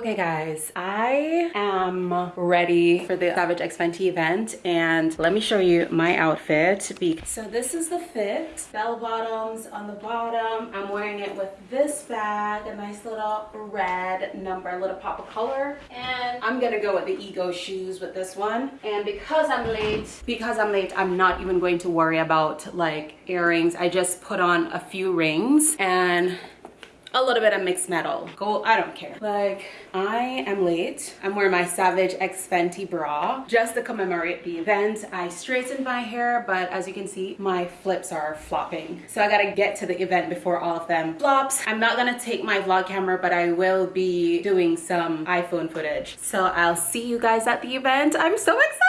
Okay guys, I am ready for the Savage X Fenty event and let me show you my outfit. So this is the fit, bell bottoms on the bottom. I'm wearing it with this bag, a nice little red number, a little pop of color. And I'm gonna go with the Ego shoes with this one. And because I'm late, because I'm late, I'm not even going to worry about like earrings. I just put on a few rings and a little bit of mixed metal. Gold i don't care. Like i am late. I'm wearing my savage x fenty bra just to commemorate the event. I straightened my hair but as you can see my flips are flopping. So i gotta get to the event before all of them flops. I'm not gonna take my vlog camera but i will be doing some iphone footage. So i'll see you guys at the event. I'm so excited!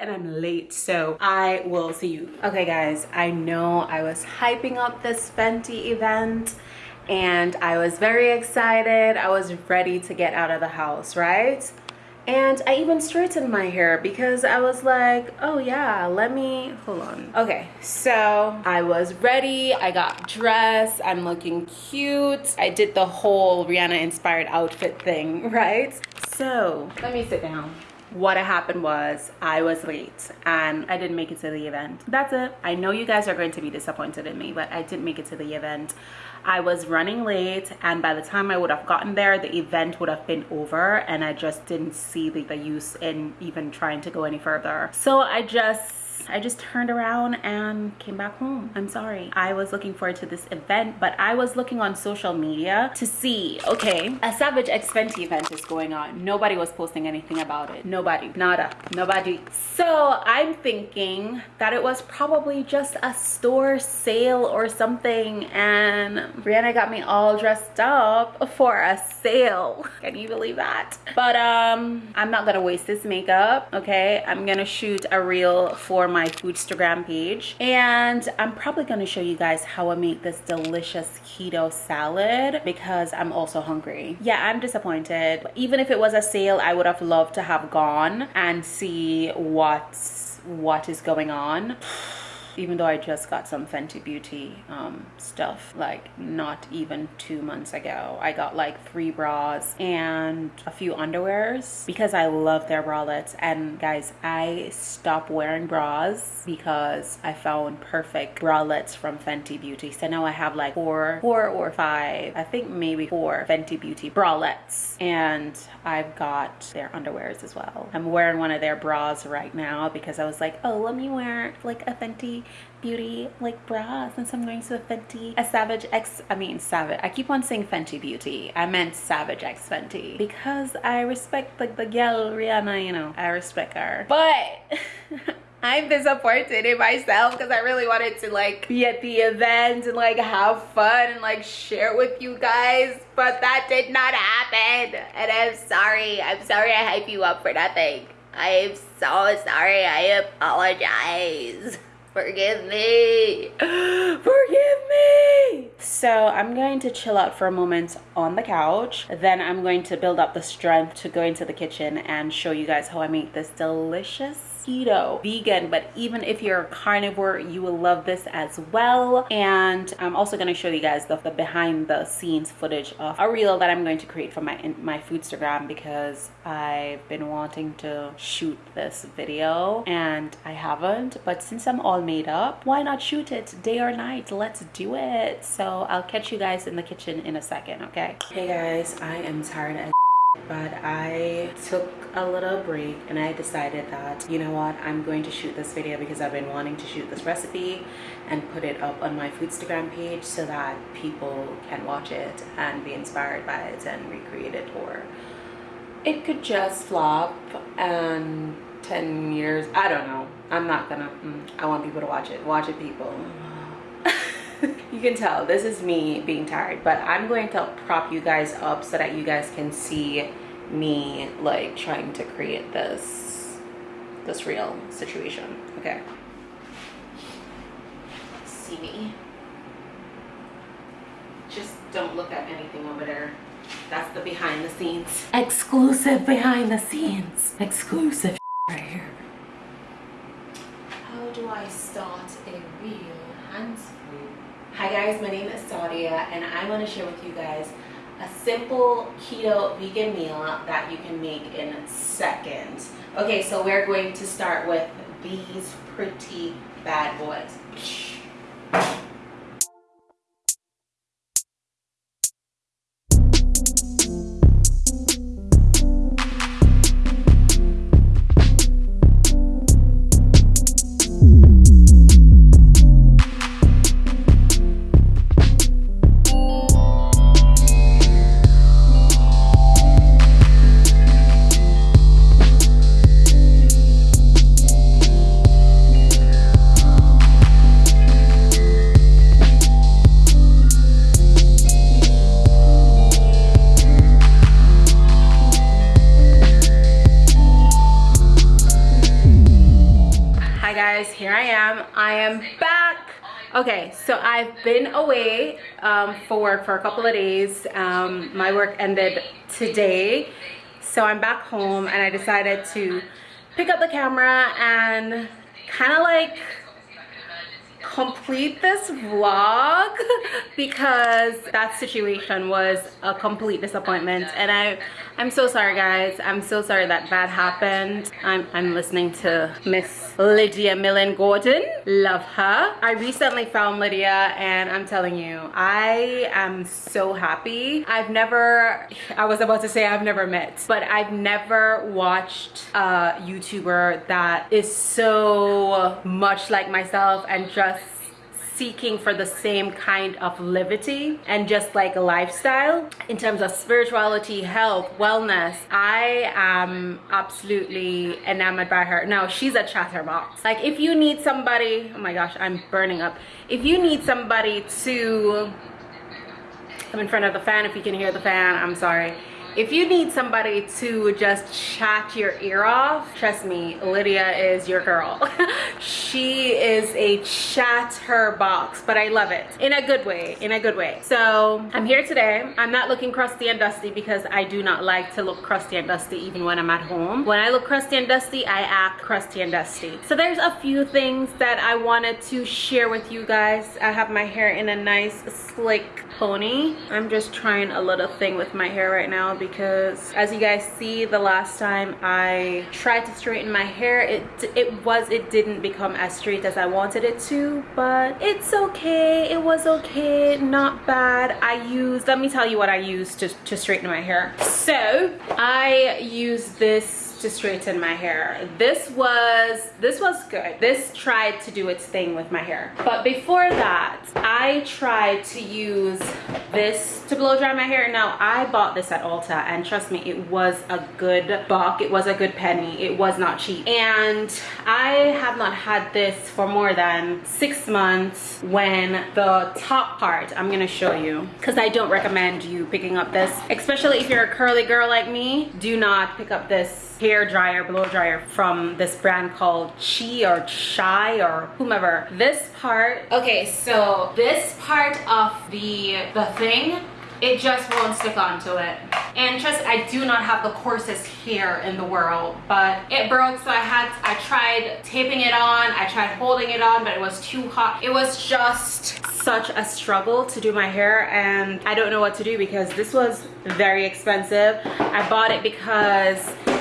And I'm late so I will see you. Okay guys I know I was hyping up this Fenty event and I was very excited. I was ready to get out of the house, right? And I even straightened my hair because I was like, oh yeah, let me, hold on. Okay, so I was ready. I got dressed. I'm looking cute. I did the whole Rihanna inspired outfit thing, right? So let me sit down what happened was I was late and I didn't make it to the event. That's it. I know you guys are going to be disappointed in me, but I didn't make it to the event. I was running late and by the time I would have gotten there, the event would have been over and I just didn't see the, the use in even trying to go any further. So I just I just turned around and came back home. I'm sorry. I was looking forward to this event, but I was looking on social media to see, okay, a Savage X Fenty event is going on. Nobody was posting anything about it. Nobody, nada, nobody. So I'm thinking that it was probably just a store sale or something and Rihanna got me all dressed up for a sale. Can you believe that? But um, I'm not gonna waste this makeup, okay? I'm gonna shoot a reel for my my foodstagram page. And i'm probably going to show you guys how i make this delicious keto salad because i'm also hungry. Yeah i'm disappointed. Even if it was a sale i would have loved to have gone and see what's what is going on even though I just got some Fenty Beauty um, stuff like not even two months ago. I got like three bras and a few underwears because I love their bralettes. And guys, I stopped wearing bras because I found perfect bralettes from Fenty Beauty. So now I have like four, four or five, I think maybe four Fenty Beauty bralettes. And I've got their underwears as well. I'm wearing one of their bras right now because I was like, oh, let me wear like a Fenty beauty like bra since I'm going to a Fenty a Savage X I mean Savage I keep on saying Fenty Beauty. I meant Savage X Fenty because I respect like the girl Rihanna you know I respect her. But I'm disappointed in myself because I really wanted to like be at the event and like have fun and like share with you guys but that did not happen. And I'm sorry. I'm sorry I hype you up for nothing. I am so sorry. I apologize Forgive me. Forgive me. So I'm going to chill out for a moment on the couch. Then I'm going to build up the strength to go into the kitchen and show you guys how I make this delicious keto vegan but even if you're a carnivore you will love this as well. And i'm also going to show you guys the, the, behind the scenes footage of a reel that i'm going to create for my my foodstagram because i've been wanting to shoot this video and i haven't but since i'm all made up why not shoot it day or night? Let's do it. So i'll catch you guys in the kitchen in a second okay? Hey guys i am tired as but I took a little break and I decided that you know what I'm going to shoot this video because I've been wanting to shoot this recipe and put it up on my foodstagram page so that people can watch it and be inspired by it and recreate it. Or it could just flop and 10 years I don't know. I'm not gonna mm, I want people to watch it. Watch it people you can tell this is me being tired but i'm going to prop you guys up so that you guys can see me like trying to create this this real situation okay? See me? Just don't look at anything over there. That's the behind the scenes. Exclusive behind the scenes. Exclusive right here. How do i start a real hands Hi guys, my name is Sadia and I want to share with you guys a simple keto vegan meal that you can make in seconds. Okay, so we're going to start with these pretty bad boys. Okay so i've been away um, for work for a couple of days. Um, my work ended today so i'm back home and i decided to pick up the camera and kind of like complete this vlog because that situation was a complete disappointment and I I'm so sorry guys. I'm so sorry that that happened. I'm, I'm listening to Miss Lydia Millen Gordon. Love her. I recently found Lydia and I'm telling you I am so happy. I've never I was about to say I've never met but I've never watched a YouTuber that is so much like myself and just seeking for the same kind of levity and just like a lifestyle. In terms of spirituality health wellness i am absolutely enamored by her. Now she's a chatterbox. Like if you need somebody oh my gosh i'm burning up. If you need somebody to i'm in front of the fan if you can hear the fan i'm sorry if you need somebody to just chat your ear off trust me lydia is your girl. She is a chatter box but i love it in a good way in a good way. So i'm here today. I'm not looking crusty and dusty because i do not like to look crusty and dusty even when i'm at home. When i look crusty and dusty i act crusty and dusty. So there's a few things that i wanted to share with you guys. I have my hair in a nice slick pony. I'm just trying a little thing with my hair right now because as you guys see the last time I tried to straighten my hair it it was it didn't become as straight as I wanted it to but it's okay it was okay not bad. I used let me tell you what I used to, to straighten my hair. So I used this to straighten my hair. This was this was good. This tried to do its thing with my hair. But before that i tried to use this to blow dry my hair. Now i bought this at ulta and trust me it was a good buck. It was a good penny. It was not cheap. And i have not had this for more than six months when the top part i'm gonna show you because i don't recommend you picking up this especially if you're a curly girl like me. Do not pick up this hair dryer blow dryer from this brand called chi or chai or whomever. This part okay so this part of the the thing it just won't stick onto it. And trust i do not have the coarsest hair in the world but it broke so i had i tried taping it on i tried holding it on but it was too hot. It was just such a struggle to do my hair and i don't know what to do because this was very expensive. I bought it because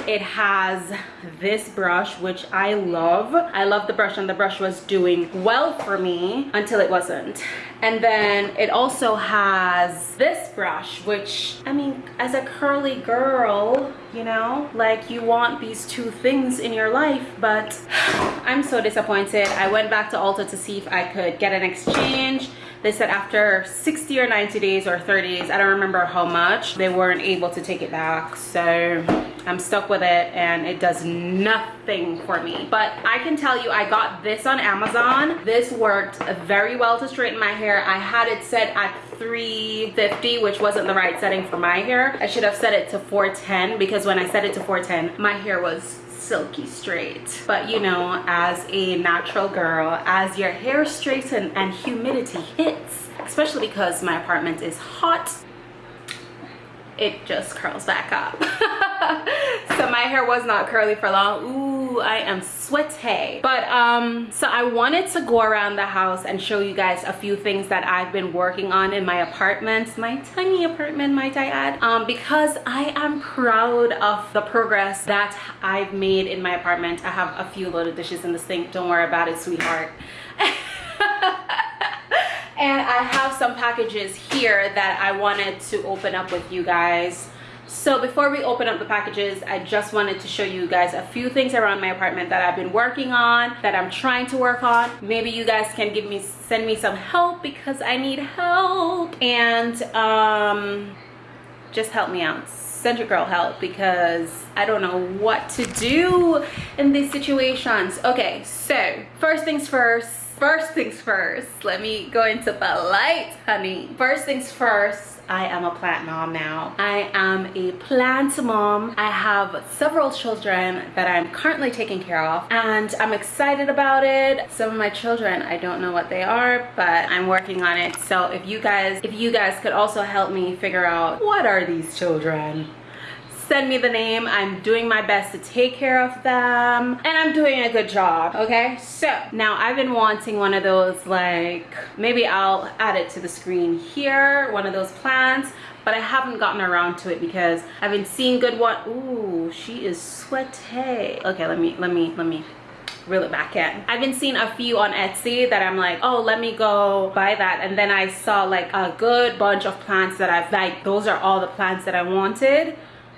it has this brush which i love. I love the brush and the brush was doing well for me until it wasn't. And then it also has this brush which i mean as a curly girl you know like you want these two things in your life but i'm so disappointed. I went back to ulta to see if i could get an exchange. They said after 60 or 90 days or 30 days i don't remember how much they weren't able to take it back so i'm stuck with it and it does nothing for me. But i can tell you i got this on amazon. This worked very well to straighten my hair. I had it set at 350 which wasn't the right setting for my hair. I should have set it to 410 because when i set it to 410 my hair was silky straight. But you know as a natural girl as your hair straightens and humidity hits especially because my apartment is hot it just curls back up so my hair was not curly for long Ooh, I am sweaty. But um, so I wanted to go around the house and show you guys a few things that I've been working on in my apartment, my tiny apartment, might I add, um, because I am proud of the progress that I've made in my apartment. I have a few little dishes in the sink. Don't worry about it, sweetheart. and I have some packages here that I wanted to open up with you guys. So before we open up the packages i just wanted to show you guys a few things around my apartment that i've been working on that i'm trying to work on. Maybe you guys can give me send me some help because i need help. And um just help me out. Send your girl help because i don't know what to do in these situations. Okay so first things first first things first let me go into the light honey first things first I am a plant mom now. I am a plant mom. I have several children that I'm currently taking care of and I'm excited about it. Some of my children, I don't know what they are, but I'm working on it. So if you guys, if you guys could also help me figure out what are these children? Send me the name i'm doing my best to take care of them and i'm doing a good job okay so now i've been wanting one of those like maybe i'll add it to the screen here one of those plants but I haven't gotten around to it because I've been seeing good one. Ooh, she is sweaty. Okay, let me, let me, let me reel it back in. I've been seeing a few on Etsy that I'm like, oh, let me go buy that. And then I saw like a good bunch of plants that I've like, those are all the plants that I wanted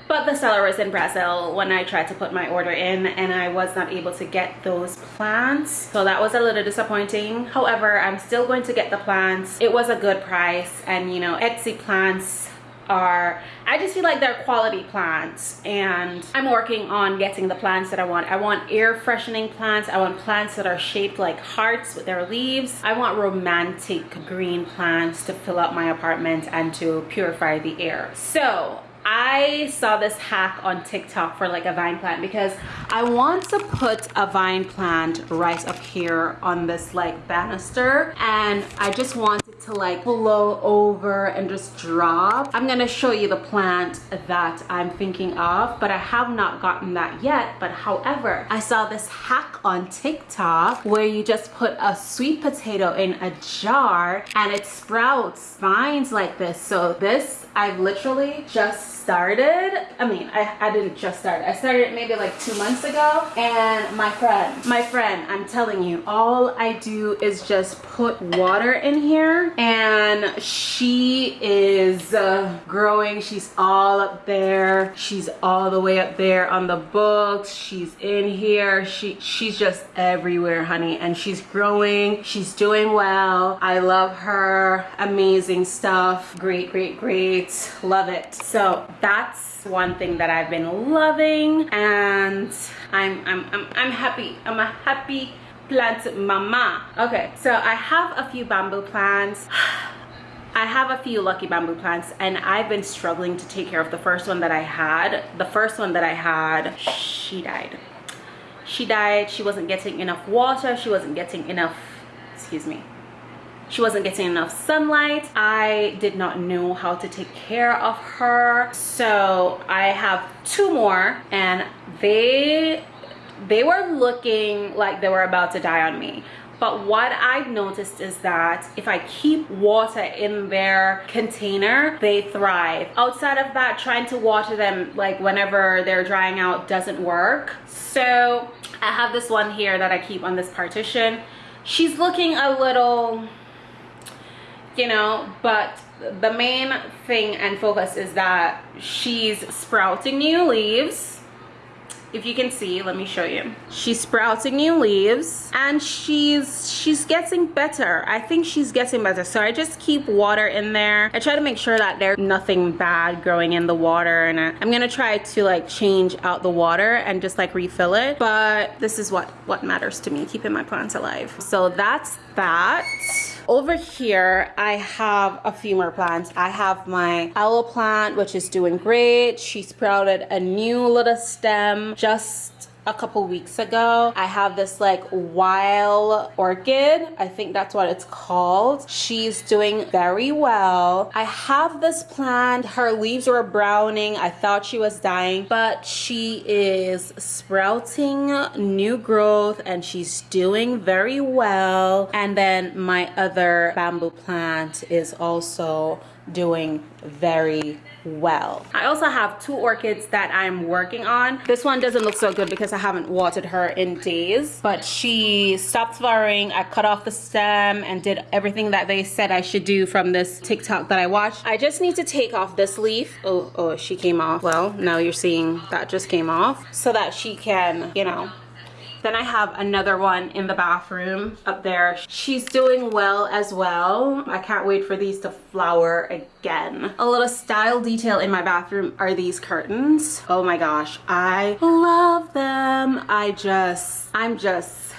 but the seller was in Brazil when I tried to put my order in and I was not able to get those plants so that was a little disappointing however I'm still going to get the plants it was a good price and you know Etsy plants are I just feel like they're quality plants and I'm working on getting the plants that I want. I want air freshening plants. I want plants that are shaped like hearts with their leaves. I want romantic green plants to fill up my apartment and to purify the air. So I saw this hack on TikTok for like a vine plant because I want to put a vine plant right up here on this like banister and I just want to like blow over and just drop. I'm gonna show you the plant that I'm thinking of but I have not gotten that yet. But however I saw this hack on TikTok where you just put a sweet potato in a jar and it sprouts vines like this. So this I've literally just started. I mean I, I didn't just start. I started maybe like two months ago. And my friend my friend i'm telling you all i do is just put water in here and she is uh, growing. She's all up there. She's all the way up there on the books. She's in here. She she's just everywhere honey. And she's growing. She's doing well. I love her. Amazing stuff. Great great great. Love it. So that's one thing that I've been loving. And I'm, I'm, I'm, I'm happy. I'm a happy plant mama. Okay, so I have a few bamboo plants. I have a few lucky bamboo plants and I've been struggling to take care of the first one that I had. The first one that I had, she died. She died, she wasn't getting enough water, she wasn't getting enough, excuse me, she wasn't getting enough sunlight i did not know how to take care of her so i have two more and they they were looking like they were about to die on me but what I've noticed is that if I keep water in their container, they thrive. Outside of that, trying to water them like whenever they're drying out doesn't work. So I have this one here that I keep on this partition. She's looking a little you know but the main thing and focus is that she's sprouting new leaves if you can see let me show you. She's sprouting new leaves and she's she's getting better. I think she's getting better. So i just keep water in there. I try to make sure that there's nothing bad growing in the water and i'm gonna try to like change out the water and just like refill it. But this is what what matters to me keeping my plants alive. So that's that over here i have a few more plants. I have my aloe plant which is doing great. She sprouted a new little stem just a couple weeks ago. I have this like wild orchid. I think that's what it's called. She's doing very well. I have this plant. Her leaves were browning. I thought she was dying, but she is sprouting new growth and she's doing very well. And then my other bamboo plant is also doing very well. I also have two orchids that I'm working on. This one doesn't look so good because I haven't watered her in days, but she stopped flowering. I cut off the stem and did everything that they said I should do from this TikTok that I watched. I just need to take off this leaf. Oh, oh, she came off. Well, now you're seeing that just came off so that she can, you know, then I have another one in the bathroom up there. She's doing well as well. I can't wait for these to flower again. A little style detail in my bathroom are these curtains. Oh my gosh, I love them. I just, I'm just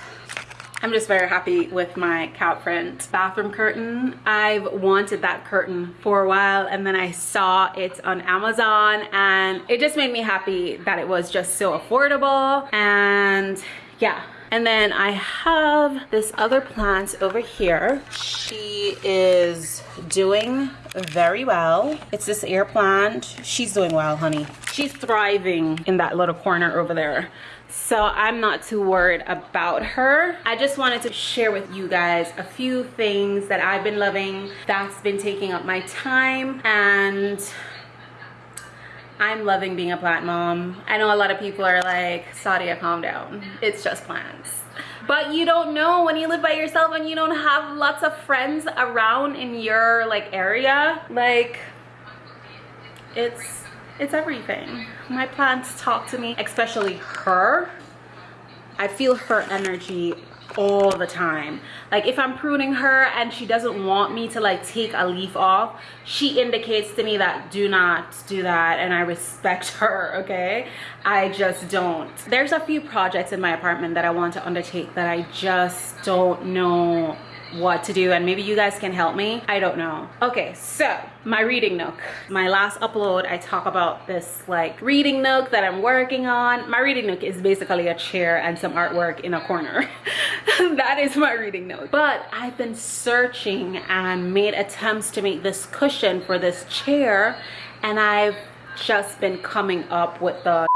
I'm just very happy with my couch front bathroom curtain. I've wanted that curtain for a while and then I saw it on Amazon and it just made me happy that it was just so affordable and yeah and then I have this other plant over here. She is doing very well. It's this air plant. She's doing well, honey. She's thriving in that little corner over there. So I'm not too worried about her. I just wanted to share with you guys a few things that I've been loving that's been taking up my time and I'm loving being a plant mom. I know a lot of people are like, Sadia, calm down. It's just plants. But you don't know when you live by yourself and you don't have lots of friends around in your like area. Like, it's, it's everything. My plants talk to me, especially her. I feel her energy all the time. Like if i'm pruning her and she doesn't want me to like take a leaf off she indicates to me that do not do that and i respect her okay? I just don't. There's a few projects in my apartment that i want to undertake that i just don't know what to do and maybe you guys can help me. I don't know. Okay so my reading nook. My last upload i talk about this like reading nook that i'm working on. My reading nook is basically a chair and some artwork in a corner. That is my reading nook. But i've been searching and made attempts to make this cushion for this chair and i've just been coming up with the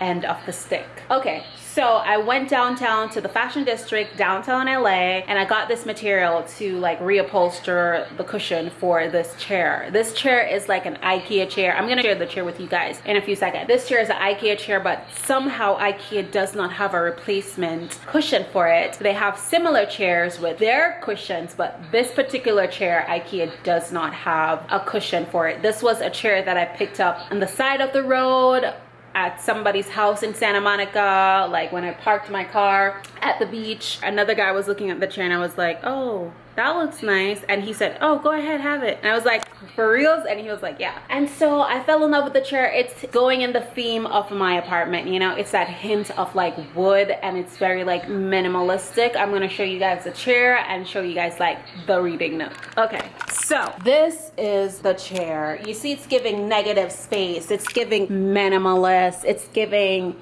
end of the stick. Okay so I went downtown to the fashion district downtown LA and I got this material to like reupholster the cushion for this chair. This chair is like an Ikea chair. I'm gonna share the chair with you guys in a few seconds. This chair is an Ikea chair but somehow Ikea does not have a replacement cushion for it. They have similar chairs with their cushions but this particular chair Ikea does not have a cushion for it. This was a chair that I picked up on the side of the road at somebody's house in Santa Monica, like when I parked my car at the beach. Another guy was looking at the chair and I was like, oh, that looks nice. And he said oh go ahead have it. And i was like for reals? And he was like yeah. And so i fell in love with the chair. It's going in the theme of my apartment you know? It's that hint of like wood and it's very like minimalistic. I'm gonna show you guys the chair and show you guys like the reading nook okay so this is the chair. You see it's giving negative space. It's giving minimalist. It's giving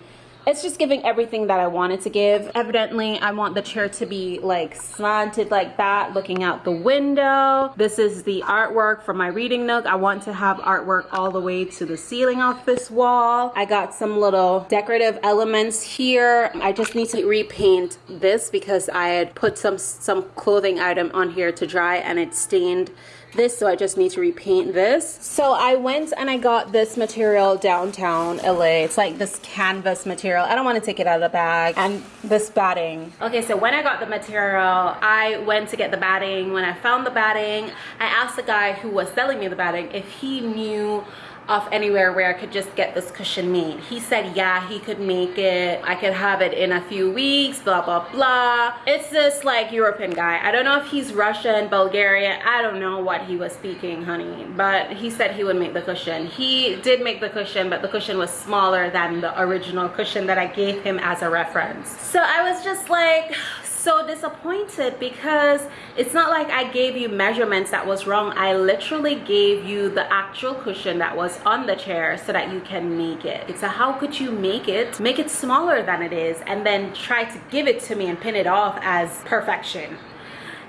it's just giving everything that I wanted to give. Evidently, I want the chair to be like slanted like that, looking out the window. This is the artwork for my reading nook. I want to have artwork all the way to the ceiling of this wall. I got some little decorative elements here. I just need to repaint this because I had put some, some clothing item on here to dry and it stained this so I just need to repaint this. So I went and I got this material downtown LA it's like this canvas material. I don't want to take it out of the bag. And this batting. Okay so when I got the material I went to get the batting. When I found the batting I asked the guy who was selling me the batting if he knew of anywhere where I could just get this cushion made. He said, yeah, he could make it. I could have it in a few weeks, blah, blah, blah. It's this like European guy. I don't know if he's Russian, Bulgarian. I don't know what he was speaking, honey. But he said he would make the cushion. He did make the cushion, but the cushion was smaller than the original cushion that I gave him as a reference. So I was just like, so disappointed because it's not like I gave you measurements that was wrong. I literally gave you the actual cushion that was on the chair so that you can make it. It's a how could you make it? Make it smaller than it is and then try to give it to me and pin it off as perfection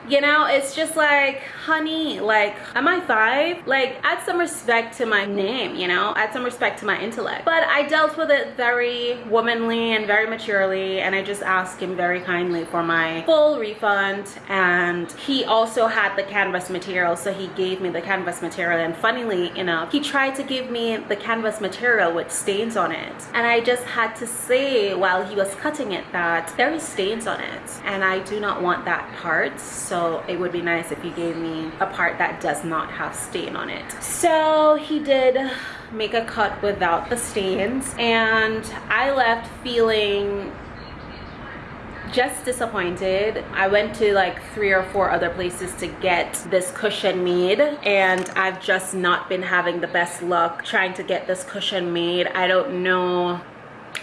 you know it's just like honey like am i five? Like add some respect to my name you know? Add some respect to my intellect. But i dealt with it very womanly and very maturely and i just asked him very kindly for my full refund and he also had the canvas material so he gave me the canvas material and funnily enough he tried to give me the canvas material with stains on it. And i just had to say while he was cutting it that there is stains on it and i do not want that part so so it would be nice if you gave me a part that does not have stain on it. So he did make a cut without the stains and I left feeling just disappointed. I went to like three or four other places to get this cushion made and i've just not been having the best luck trying to get this cushion made. I don't know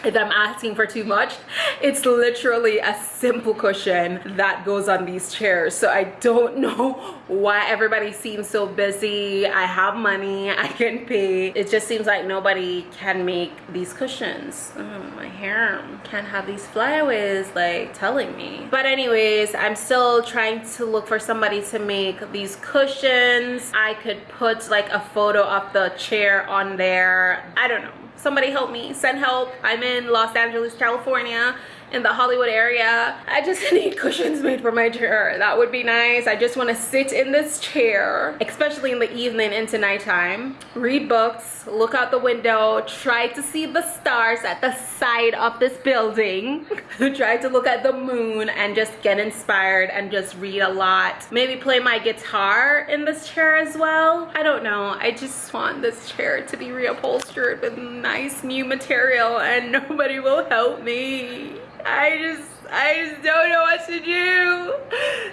if I'm asking for too much. It's literally a simple cushion that goes on these chairs. So I don't know why everybody seems so busy. I have money, I can pay. It just seems like nobody can make these cushions. Oh, my hair can't have these flyaways like telling me. But anyways, I'm still trying to look for somebody to make these cushions. I could put like a photo of the chair on there. I don't know somebody help me send help. I'm in los angeles california in the Hollywood area. I just need cushions made for my chair. That would be nice. I just want to sit in this chair, especially in the evening into nighttime, read books, look out the window, try to see the stars at the side of this building, try to look at the moon and just get inspired and just read a lot. Maybe play my guitar in this chair as well. I don't know. I just want this chair to be reupholstered with nice new material and nobody will help me. I just, I just don't know what to do.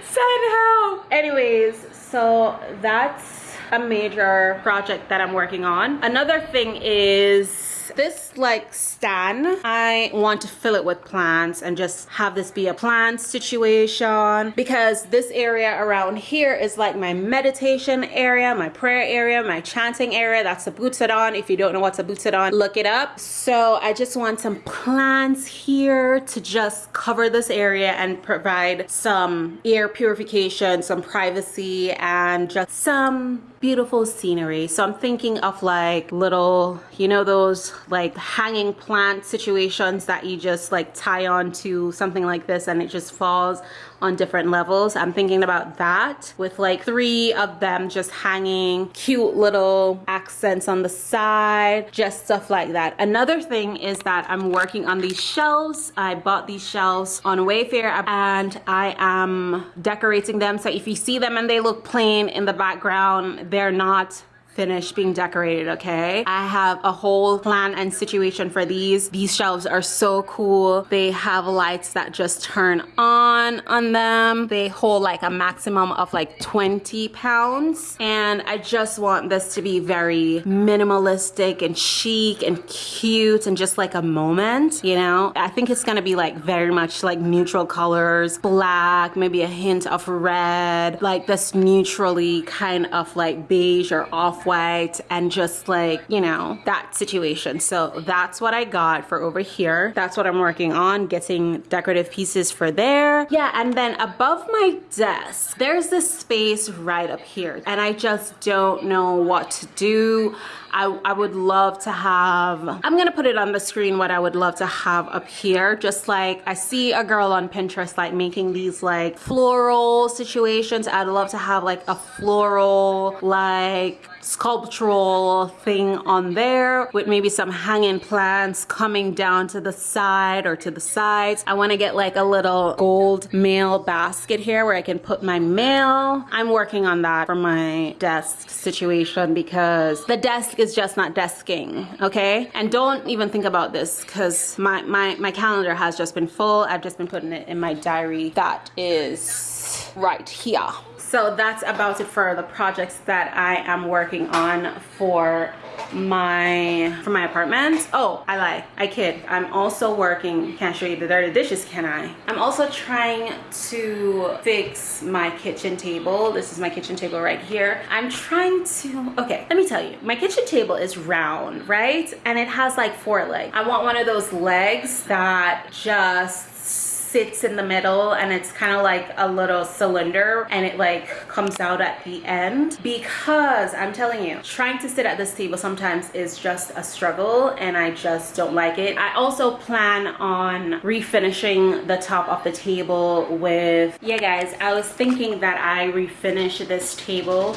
Send help. Anyways, so that's a major project that I'm working on. Another thing is this like stand i want to fill it with plants and just have this be a plant situation because this area around here is like my meditation area my prayer area my chanting area. That's a Butsudan if you don't know what's a Butsudan look it up. So i just want some plants here to just cover this area and provide some air purification some privacy and just some beautiful scenery. So i'm thinking of like little you know those like hanging plant situations that you just like tie on to something like this and it just falls on different levels. I'm thinking about that with like three of them just hanging cute little accents on the side, just stuff like that. Another thing is that I'm working on these shelves. I bought these shelves on Wayfair and I am decorating them. So if you see them and they look plain in the background, they're not finished being decorated okay? I have a whole plan and situation for these. These shelves are so cool. They have lights that just turn on on them. They hold like a maximum of like 20 pounds. And i just want this to be very minimalistic and chic and cute and just like a moment you know? I think it's gonna be like very much like neutral colors. Black maybe a hint of red. Like this neutrally kind of like beige or off white and just like, you know, that situation. So that's what I got for over here. That's what I'm working on, getting decorative pieces for there. Yeah, and then above my desk, there's this space right up here and I just don't know what to do. I, I would love to have, I'm gonna put it on the screen what I would love to have up here. Just like I see a girl on Pinterest like making these like floral situations. I'd love to have like a floral like sculptural thing on there with maybe some hanging plants coming down to the side or to the sides. I want to get like a little gold mail basket here where I can put my mail. I'm working on that for my desk situation because the desk is just not desking, okay? And don't even think about this because my, my, my calendar has just been full. I've just been putting it in my diary. That is right here. So that's about it for the projects that i am working on for my for my apartment. Oh i lie. I kid. I'm also working can't show you the dirty dishes can i? I'm also trying to fix my kitchen table. This is my kitchen table right here. I'm trying to okay let me tell you. My kitchen table is round right? And it has like four legs. I want one of those legs that just sits in the middle and it's kind of like a little cylinder and it like comes out at the end because I'm telling you trying to sit at this table sometimes is just a struggle and I just don't like it. I also plan on refinishing the top of the table with yeah guys I was thinking that I refinish this table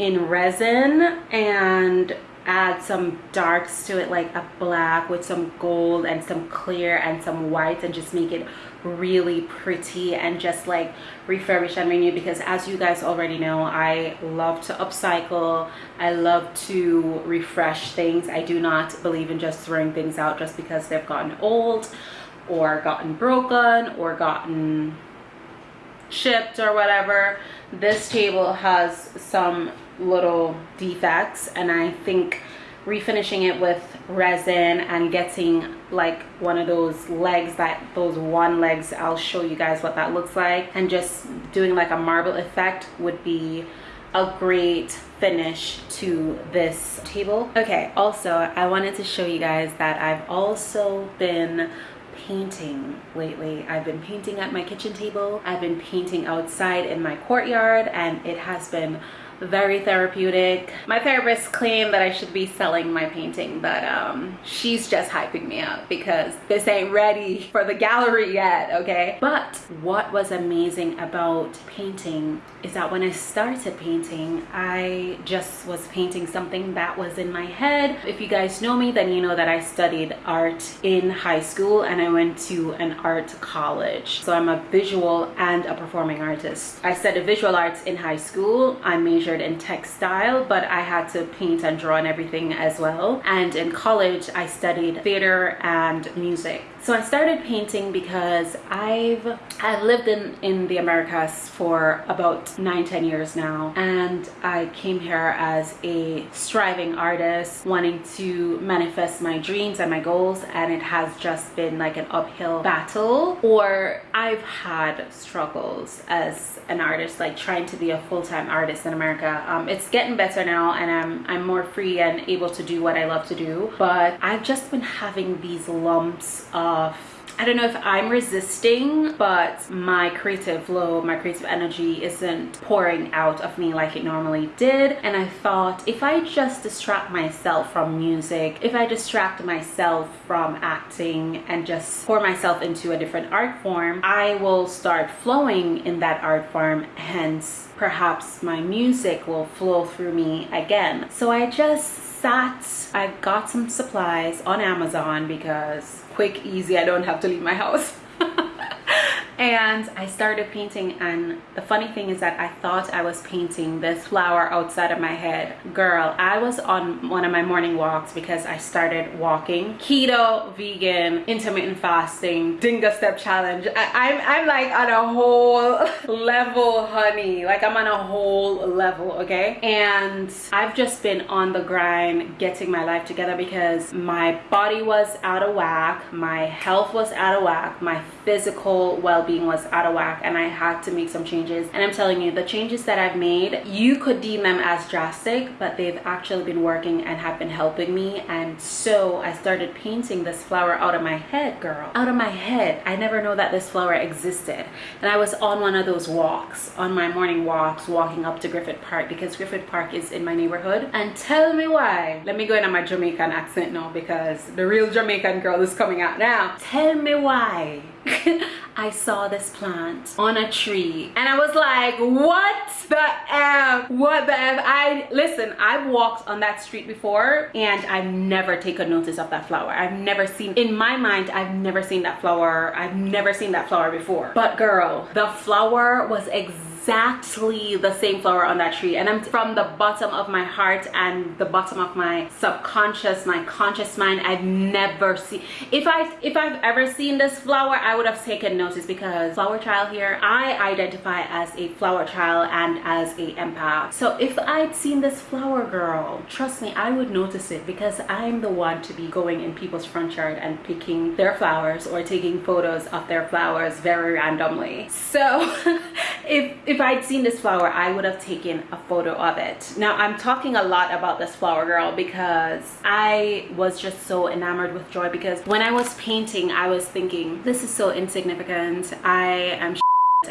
in resin and add some darks to it like a black with some gold and some clear and some white and just make it really pretty and just like refurbish and renew because as you guys already know I love to upcycle. I love to refresh things. I do not believe in just throwing things out just because they've gotten old or gotten broken or gotten shipped or whatever. This table has some little defects and I think refinishing it with resin and getting like one of those legs that those one legs I'll show you guys what that looks like. And just doing like a marble effect would be a great finish to this table. Okay also I wanted to show you guys that I've also been painting lately. I've been painting at my kitchen table. I've been painting outside in my courtyard and it has been very therapeutic. My therapist claimed that I should be selling my painting, but um, she's just hyping me up because this ain't ready for the gallery yet, okay? But what was amazing about painting is that when I started painting, I just was painting something that was in my head. If you guys know me, then you know that I studied art in high school and I went to an art college. So I'm a visual and a performing artist. I studied visual arts in high school. I majored majored in textile, but I had to paint and draw and everything as well. And in college, I studied theater and music. So I started painting because I've I've lived in in the Americas for about nine ten years now. And I came here as a striving artist wanting to manifest my dreams and my goals. And it has just been like an uphill battle. Or I've had struggles as an artist like trying to be a full-time artist in America. Um, it's getting better now and I'm I'm more free and able to do what I love to do. But I've just been having these lumps of I don't know if I'm resisting, but my creative flow, my creative energy isn't pouring out of me like it normally did. And I thought if I just distract myself from music, if I distract myself from acting and just pour myself into a different art form, I will start flowing in that art form. Hence, perhaps my music will flow through me again. So I just sat, I got some supplies on Amazon because quick, easy, I don't have to leave my house. and I started painting and the funny thing is that I thought I was painting this flower outside of my head. Girl, I was on one of my morning walks because I started walking. Keto, vegan, intermittent fasting, Dinga Step Challenge. I, I'm, I'm like on a whole level, honey. Like I'm on a whole level, okay? And I've just been on the grind getting my life together because my body was out of whack, my health was out of whack, my physical well well-being was out of whack and I had to make some changes. And I'm telling you the changes that I've made you could deem them as drastic but they've actually been working and have been helping me. And so I started painting this flower out of my head girl. Out of my head. I never know that this flower existed. And I was on one of those walks on my morning walks walking up to Griffith Park because Griffith Park is in my neighborhood. And tell me why. Let me go into my Jamaican accent now because the real Jamaican girl is coming out now. Tell me why I saw this plant on a tree and I was like, what the F? What the F? I, listen, I've walked on that street before and I've never taken notice of that flower. I've never seen, in my mind, I've never seen that flower. I've never seen that flower before. But girl, the flower was exactly exactly the same flower on that tree. And i'm from the bottom of my heart and the bottom of my subconscious my conscious mind. I've never seen if i if i've ever seen this flower i would have taken notice because flower child here i identify as a flower child and as a empath. So if i'd seen this flower girl trust me i would notice it because i'm the one to be going in people's front yard and picking their flowers or taking photos of their flowers very randomly. So if if i'd seen this flower i would have taken a photo of it. Now i'm talking a lot about this flower girl because i was just so enamored with joy because when i was painting i was thinking this is so insignificant. I am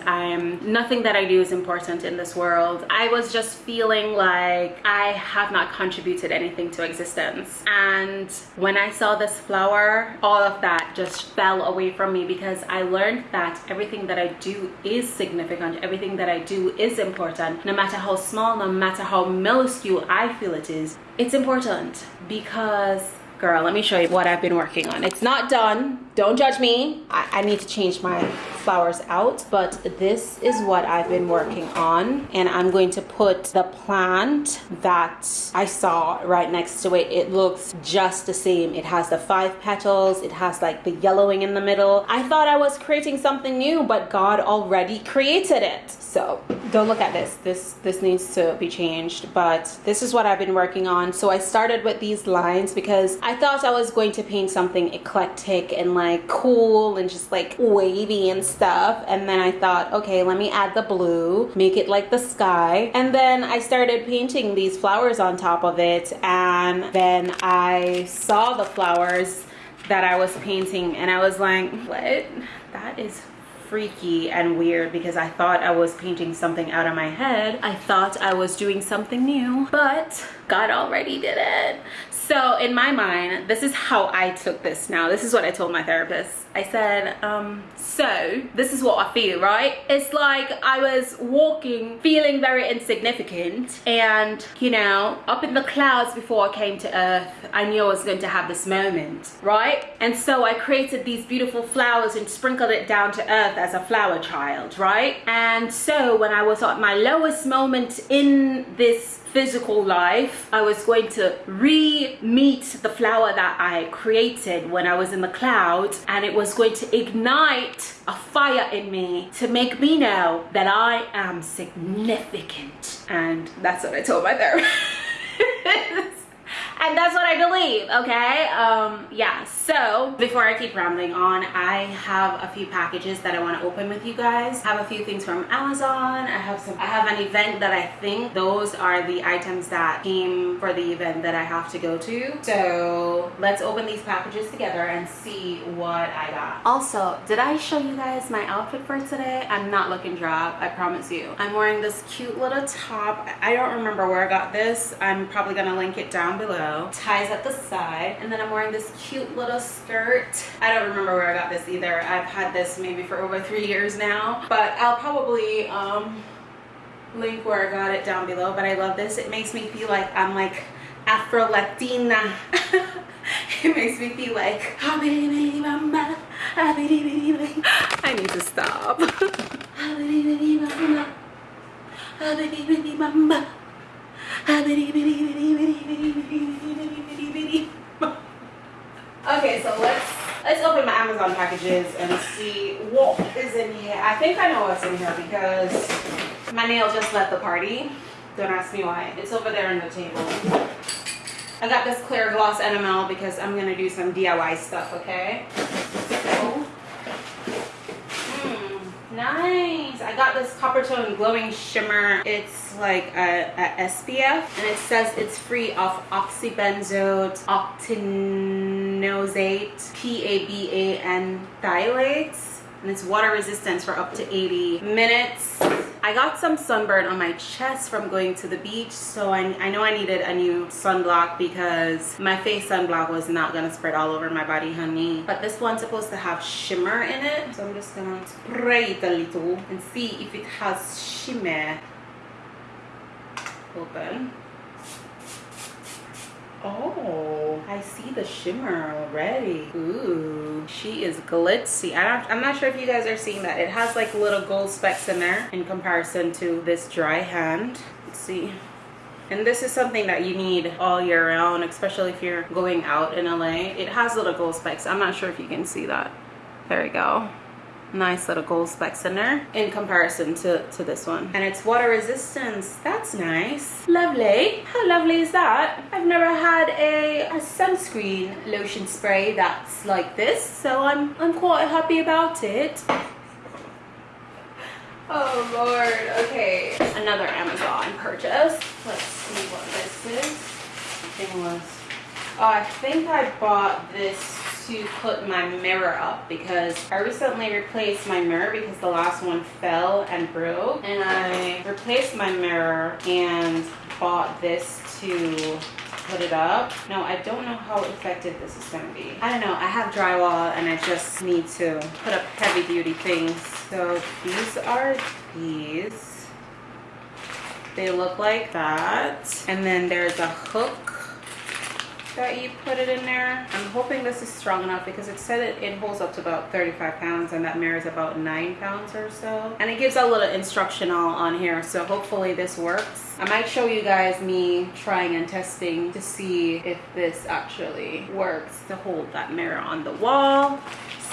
I'm nothing that I do is important in this world. I was just feeling like I have not contributed anything to existence. And when I saw this flower, all of that just fell away from me because I learned that everything that I do is significant. Everything that I do is important. No matter how small, no matter how minuscule I feel it is, it's important because girl let me show you what i've been working on. It's not done. Don't judge me. I, I, need to change my flowers out but this is what i've been working on and i'm going to put the plant that i saw right next to it. It looks just the same. It has the five petals. It has like the yellowing in the middle. I thought i was creating something new but god already created it. So don't look at this. This this needs to be changed but this is what i've been working on. So i started with these lines because i thought i was going to paint something eclectic and like cool and just like wavy and stuff. And then i thought okay let me add the blue make it like the sky. And then i started painting these flowers on top of it. And then i saw the flowers that i was painting. And i was like what? That is freaky and weird because I thought I was painting something out of my head. I thought I was doing something new, but God already did it. So in my mind, this is how I took this now. This is what I told my therapist. I said, um, so this is what I feel, right? It's like I was walking, feeling very insignificant and, you know, up in the clouds before I came to earth, I knew I was going to have this moment, right? And so I created these beautiful flowers and sprinkled it down to earth as a flower child, right? And so when I was at my lowest moment in this physical life i was going to re-meet the flower that i created when i was in the cloud and it was going to ignite a fire in me to make me know that i am significant. And that's what i told my therapist and that's what I believe okay? Um yeah so before I keep rambling on I have a few packages that I want to open with you guys. I have a few things from Amazon. I have some I have an event that I think those are the items that came for the event that I have to go to. So let's open these packages together and see what I got. Also did I show you guys my outfit for today? I'm not looking drab I promise you. I'm wearing this cute little top. I don't remember where I got this. I'm probably gonna link it down below ties at the side and then i'm wearing this cute little skirt i don't remember where i got this either i've had this maybe for over three years now but i'll probably um link where i got it down below but i love this it makes me feel like i'm like afro latina it makes me feel like i need to stop okay so let's let's open my amazon packages and see what is in here. I think i know what's in here because my nail just left the party. Don't ask me why. It's over there on the table. I got this clear gloss enamel because i'm gonna do some diy stuff okay Nice. I got this Coppertone Glowing Shimmer. It's like a, a SPF and it says it's free of oxybenzone, octinoxate, PABA, phthalates. And it's water resistant for up to 80 minutes. I got some sunburn on my chest from going to the beach so I, I know I needed a new sunblock because my face sunblock was not gonna spread all over my body honey. But this one's supposed to have shimmer in it so I'm just gonna spray it a little and see if it has shimmer. Open Oh, I see the shimmer already. Ooh, she is glitzy. I I'm not sure if you guys are seeing that. It has like little gold specks in there in comparison to this dry hand. Let's see. And this is something that you need all year round, especially if you're going out in LA. It has little gold specks. I'm not sure if you can see that. There we go nice little gold specks in there in comparison to to this one. And it's water resistance. That's nice. Lovely. How lovely is that? I've never had a, a sunscreen lotion spray that's like this so i'm i'm quite happy about it. Oh lord, okay. Another Amazon purchase. Let's see what this is. Thing was, oh, I think I bought this to put my mirror up because I recently replaced my mirror because the last one fell and broke and I replaced my mirror and bought this to put it up. No, I don't know how effective this is to be. I don't know. I have drywall and I just need to put up heavy duty things. So these are these. They look like that. And then there's a hook that you put it in there. I'm hoping this is strong enough because it said it, it holds up to about 35 pounds and that mirror is about 9 pounds or so. And it gives a little instructional on here so hopefully this works. I might show you guys me trying and testing to see if this actually works to hold that mirror on the wall.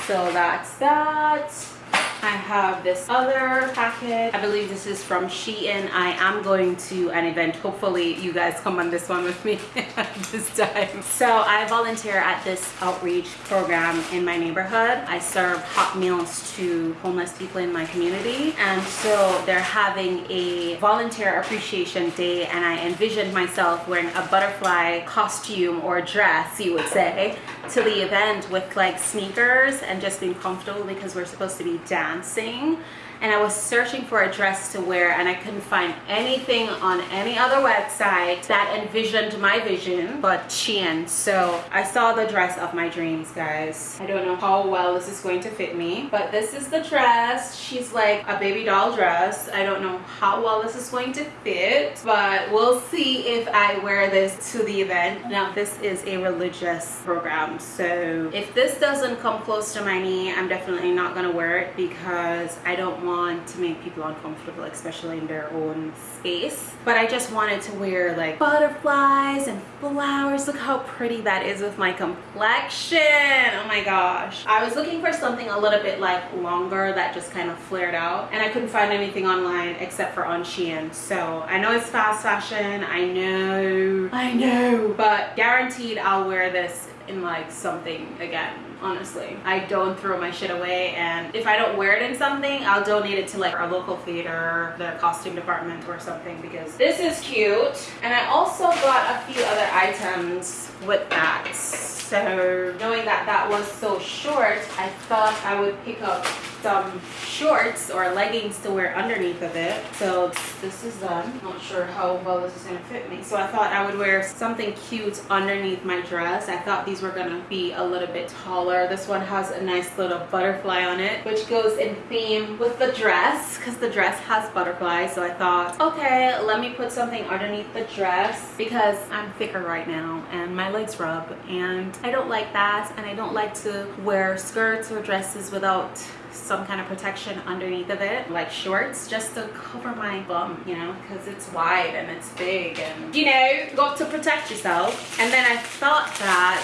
So that's that. I have this other packet. I believe this is from Shein. I am going to an event. Hopefully you guys come on this one with me this time. So I volunteer at this outreach program in my neighborhood. I serve hot meals to homeless people in my community. And so they're having a volunteer appreciation day and I envisioned myself wearing a butterfly costume or dress, you would say, to the event with like sneakers and just being comfortable because we're supposed to be dancing and I was searching for a dress to wear and I couldn't find anything on any other website that envisioned my vision but Shein. So I saw the dress of my dreams, guys. I don't know how well this is going to fit me, but this is the dress. She's like a baby doll dress. I don't know how well this is going to fit, but we'll see if I wear this to the event. Now, this is a religious program, so if this doesn't come close to my knee, I'm definitely not gonna wear it because I don't want want to make people uncomfortable, especially in their own space. But I just wanted to wear like butterflies and flowers. Look how pretty that is with my complexion. Oh my gosh. I was looking for something a little bit like longer that just kind of flared out and I couldn't find anything online except for on Shein. So I know it's fast fashion. I know, I know, but guaranteed I'll wear this in like something again honestly. I don't throw my shit away and if I don't wear it in something, I'll donate it to like our local theater, the costume department or something because this is cute. And I also got a few other items with that. So knowing that that was so short, I thought I would pick up some shorts or leggings to wear underneath of it. So this is done. Not sure how well this is gonna fit me. So I thought I would wear something cute underneath my dress. I thought these were gonna be a little bit taller. This one has a nice little butterfly on it, which goes in theme with the dress because the dress has butterflies. So I thought, okay, let me put something underneath the dress because I'm thicker right now and my legs rub and I don't like that and I don't like to wear skirts or dresses without some kind of protection underneath of it like shorts just to cover my bum you know because it's wide and it's big and you know got to protect yourself. And then I thought that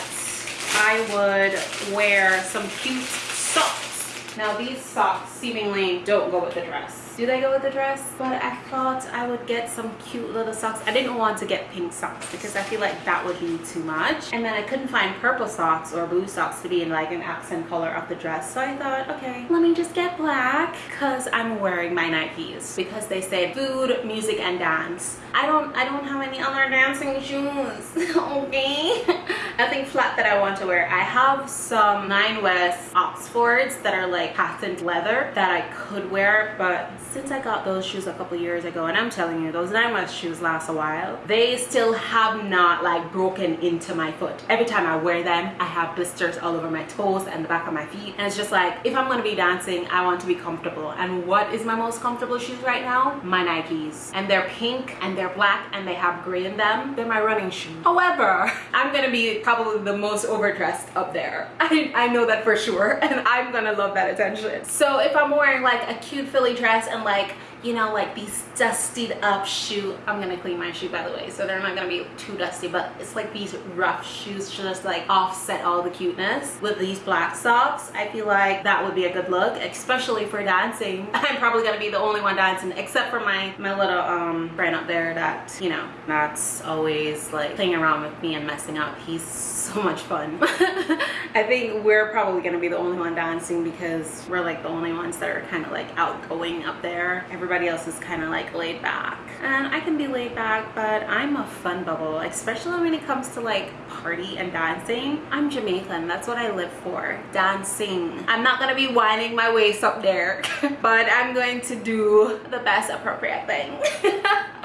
I would wear some cute socks. Now these socks seemingly don't go with the dress do they go with the dress? But i thought i would get some cute little socks. I didn't want to get pink socks because i feel like that would be too much. And then i couldn't find purple socks or blue socks to be in like an accent color of the dress. So i thought okay let me just get black because i'm wearing my nikes because they say food music and dance. I don't i don't have any other dancing shoes okay? Nothing flat that i want to wear. I have some nine west oxfords that are like patent leather that i could wear but since I got those shoes a couple years ago and I'm telling you those Nine West shoes last a while they still have not like broken into my foot. Every time I wear them I have blisters all over my toes and the back of my feet. And it's just like if I'm gonna be dancing I want to be comfortable. And what is my most comfortable shoes right now? My Nikes. And they're pink and they're black and they have gray in them. They're my running shoes. However I'm gonna be probably the most overdressed up there. I, I know that for sure and I'm gonna love that attention. So if I'm wearing like a cute Philly dress and like you know like these dusted up shoe i'm gonna clean my shoe by the way so they're not gonna be too dusty but it's like these rough shoes just like offset all the cuteness. With these black socks i feel like that would be a good look especially for dancing. I'm probably gonna be the only one dancing except for my my little um friend up there that you know that's always like playing around with me and messing up. He's so much fun. I think we're probably gonna be the only one dancing because we're like the only ones that are kind of like outgoing up there. Everybody else is kind of like laid back. And i can be laid back but i'm a fun bubble especially when it comes to like party and dancing. I'm jamaican that's what i live for dancing. I'm not gonna be winding my waist up there but i'm going to do the best appropriate thing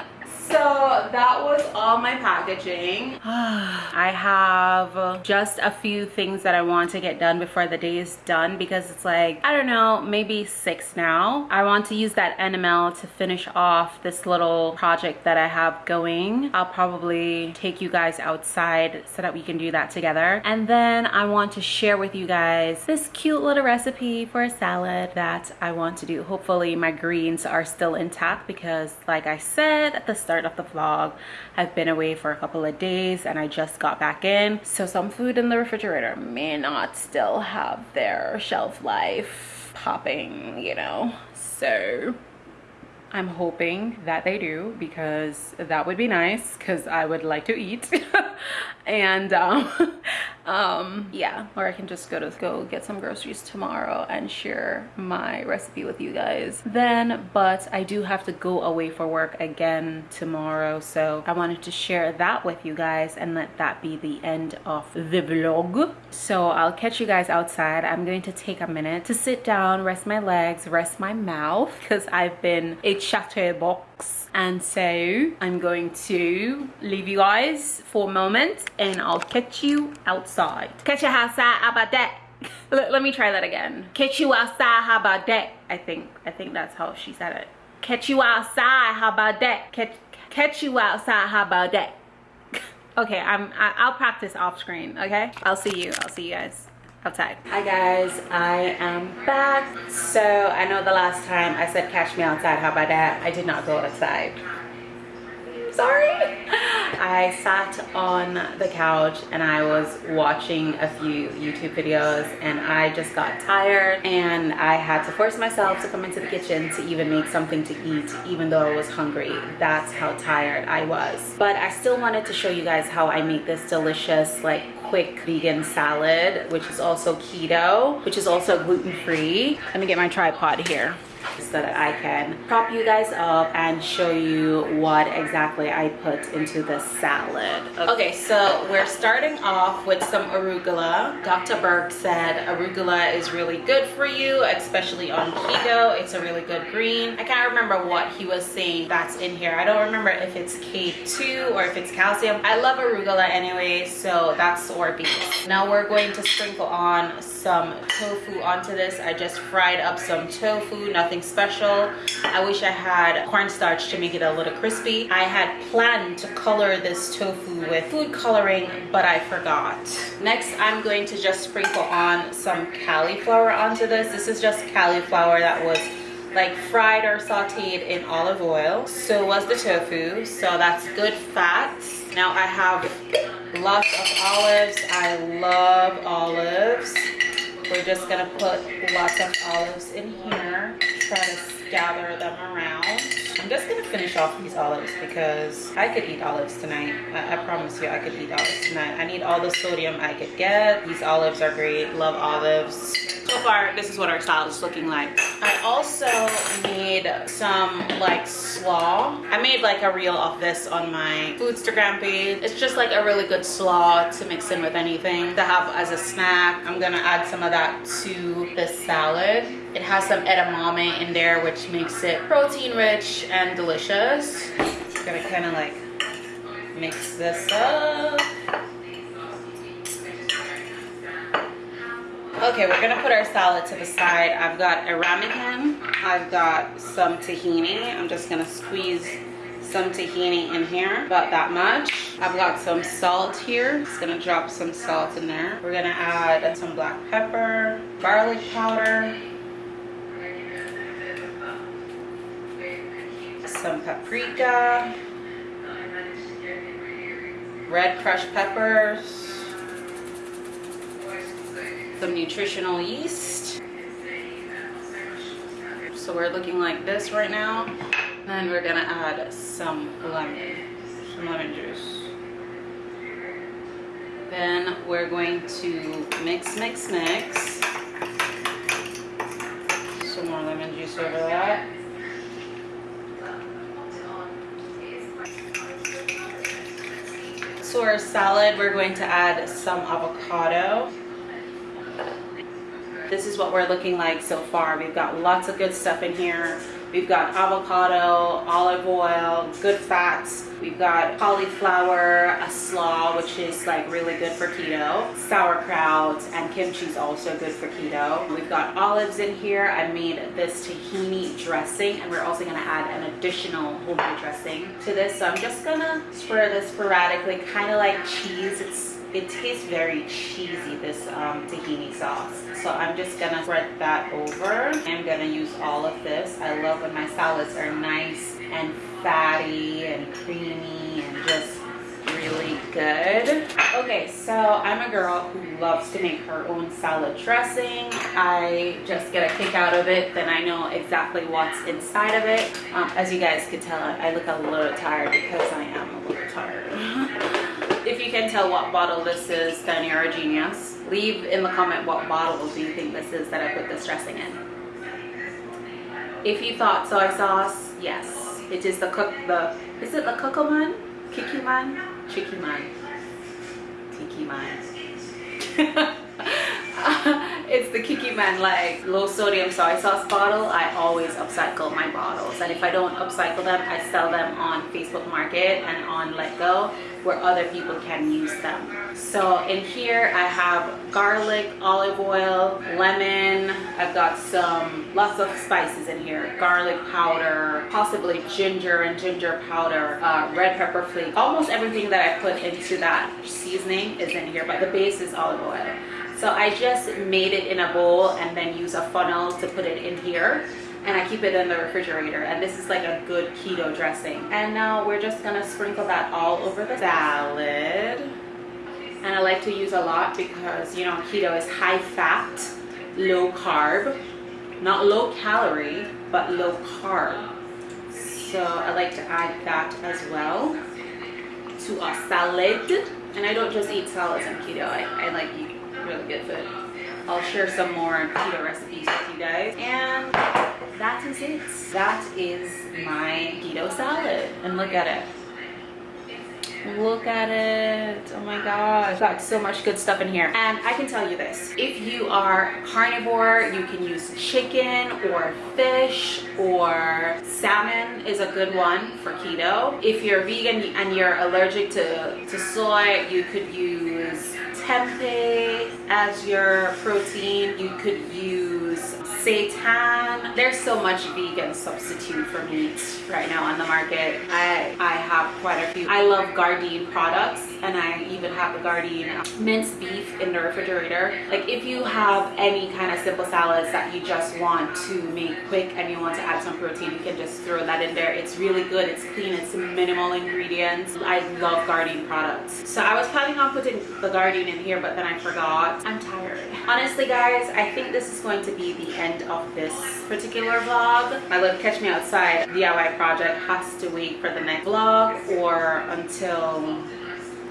so that was all my packaging. I have just a few things that i want to get done before the day is done because it's like i don't know maybe six now. I want to use that enamel to finish off this little project that i have going. I'll probably take you guys outside so that we can do that together. And then i want to share with you guys this cute little recipe for a salad that i want to do. Hopefully my greens are still intact because like i said at the start start of the vlog. I've been away for a couple of days and i just got back in. So some food in the refrigerator may not still have their shelf life popping you know? So I'm hoping that they do because that would be nice because I would like to eat and um, um, yeah. Or I can just go to go get some groceries tomorrow and share my recipe with you guys. Then but I do have to go away for work again tomorrow so I wanted to share that with you guys and let that be the end of the vlog. So I'll catch you guys outside. I'm going to take a minute to sit down rest my legs rest my mouth because I've been a chatterbox. And so I'm going to leave you guys for a moment and I'll catch you outside. Catch you outside how about that? Let, let me try that again. Catch you outside how about that? I think I think that's how she said it. Catch you outside how about that? Catch catch you outside how about that? Okay I'm I, I'll practice off screen okay? I'll see you I'll see you guys outside. Hi guys. I am back. So i know the last time i said catch me outside how about that? I did not go outside. Sorry i sat on the couch and i was watching a few youtube videos and i just got tired and i had to force myself to come into the kitchen to even make something to eat even though i was hungry. That's how tired i was. But i still wanted to show you guys how i make this delicious like quick vegan salad, which is also keto, which is also gluten-free. Let me get my tripod here so that I can prop you guys up and show you what exactly I put into the salad. Okay, so we're starting off with some arugula. Dr. Berg said arugula is really good for you, especially on keto. It's a really good green. I can't remember what he was saying that's in here. I don't remember if it's K2 or if it's calcium. I love arugula anyway, so that's soybeans. Now we're going to sprinkle on some tofu onto this. I just fried up some tofu, nothing special. I wish I had cornstarch to make it a little crispy. I had planned to color this tofu with food coloring, but I forgot. Next, I'm going to just sprinkle on some cauliflower onto this. This is just cauliflower that was like fried or sauteed in olive oil. So was the tofu, so that's good fats. Now I have lots of olives. I love olives. We're just gonna put lots of olives in here. Try to gather them around. I'm just gonna finish off these olives because I could eat olives tonight. I, I, promise you I could eat olives tonight. I need all the sodium I could get. These olives are great, love olives. So far, this is what our salad is looking like. I also made some like slaw. I made like a reel of this on my Foodstagram page. It's just like a really good slaw to mix in with anything to have as a snack. I'm gonna add some of that to this salad. It has some edamame in there, which makes it protein rich and delicious. Gonna kind of like mix this up. Okay, we're gonna put our salad to the side. I've got a ramekin. I've got some tahini. I'm just gonna squeeze some tahini in here, about that much. I've got some salt here. Just gonna drop some salt in there. We're gonna add some black pepper, garlic powder, some paprika, red crushed peppers, some nutritional yeast. So we're looking like this right now. Then we're gonna add some lemon, some lemon juice. Then we're going to mix, mix, mix. Some more lemon juice over that. To our salad, we're going to add some avocado. This is what we're looking like so far. We've got lots of good stuff in here. We've got avocado, olive oil, good fats. We've got cauliflower, a slaw, which is like really good for keto. Sauerkraut and kimchi is also good for keto. We've got olives in here. I made this tahini dressing and we're also gonna add an additional homemade dressing to this. So I'm just gonna spread this sporadically, kind of like cheese. It's it tastes very cheesy, this um, tahini sauce. So I'm just gonna spread that over. I'm gonna use all of this. I love when my salads are nice and fatty and creamy and just really good. Okay, so I'm a girl who loves to make her own salad dressing. I just get a kick out of it, then I know exactly what's inside of it. Um, as you guys could tell, I look a little tired because I am a little tired. You can tell what bottle this is, then you're a genius. Leave in the comment what bottle do you think this is that I put this dressing in. If you thought soy sauce, yes. It is the cook, the, is it the Kokoman? Kikiman? Chikiman? Tikiman. it's the Kikiman like low sodium soy sauce bottle. I always upcycle my bottles. And if I don't upcycle them, I sell them on Facebook Market and on Letgo where other people can use them. So in here I have garlic, olive oil, lemon. I've got some lots of spices in here. Garlic powder, possibly ginger and ginger powder, uh, red pepper flake. Almost everything that I put into that seasoning is in here, but the base is olive oil. So I just made it in a bowl and then use a funnel to put it in here and I keep it in the refrigerator. And this is like a good keto dressing. And now we're just gonna sprinkle that all over the salad. And I like to use a lot because you know keto is high fat low carb. Not low calorie but low carb. So I like to add that as well to a salad. And I don't just eat salads on keto. I, I like eat really good food. I'll share some more keto recipes with you guys. And that is it. That is my keto salad. And look at it. Look at it. Oh my gosh. Got so much good stuff in here. And i can tell you this. If you are carnivore you can use chicken or fish or salmon is a good one for keto. If you're vegan and you're allergic to to soy you could use tempeh as your protein. You could use seitan. There's so much vegan substitute for meat right now on the market. I i have quite a few. I love gardein products and i even have the gardein minced beef in the refrigerator. Like if you have any kind of simple salads that you just want to make quick and you want to add some protein you can just throw that in there. It's really good. It's clean. It's minimal ingredients. I love gardein products. So i was planning on putting the gardein in here but then i forgot i'm tired honestly guys i think this is going to be the end of this particular vlog. My little Catch Me Outside DIY project has to wait for the next vlog or until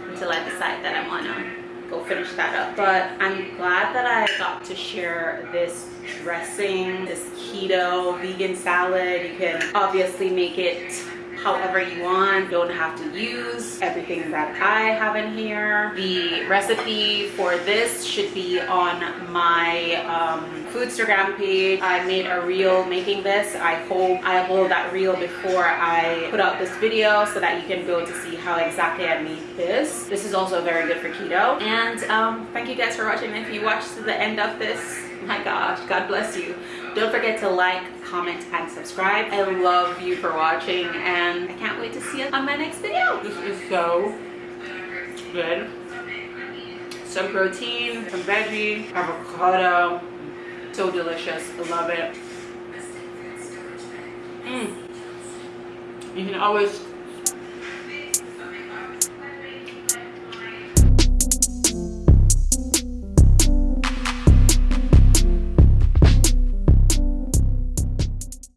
until I decide that I want to go finish that up. But I'm glad that I got to share this dressing, this keto vegan salad. You can obviously make it however you want. Don't have to use everything that I have in here. The recipe for this should be on my um, Foodstagram page. I made a reel making this. I hope I upload that reel before I put out this video so that you can go to see how exactly I made this. This is also very good for keto. And um, thank you guys for watching. If you watched to the end of this, my gosh, God bless you. Don't forget to like, comment, and subscribe. I love you for watching and I can't wait to see you on my next video. This is so good. Some protein, some veggie, avocado. So delicious. I love it. Mm. You can always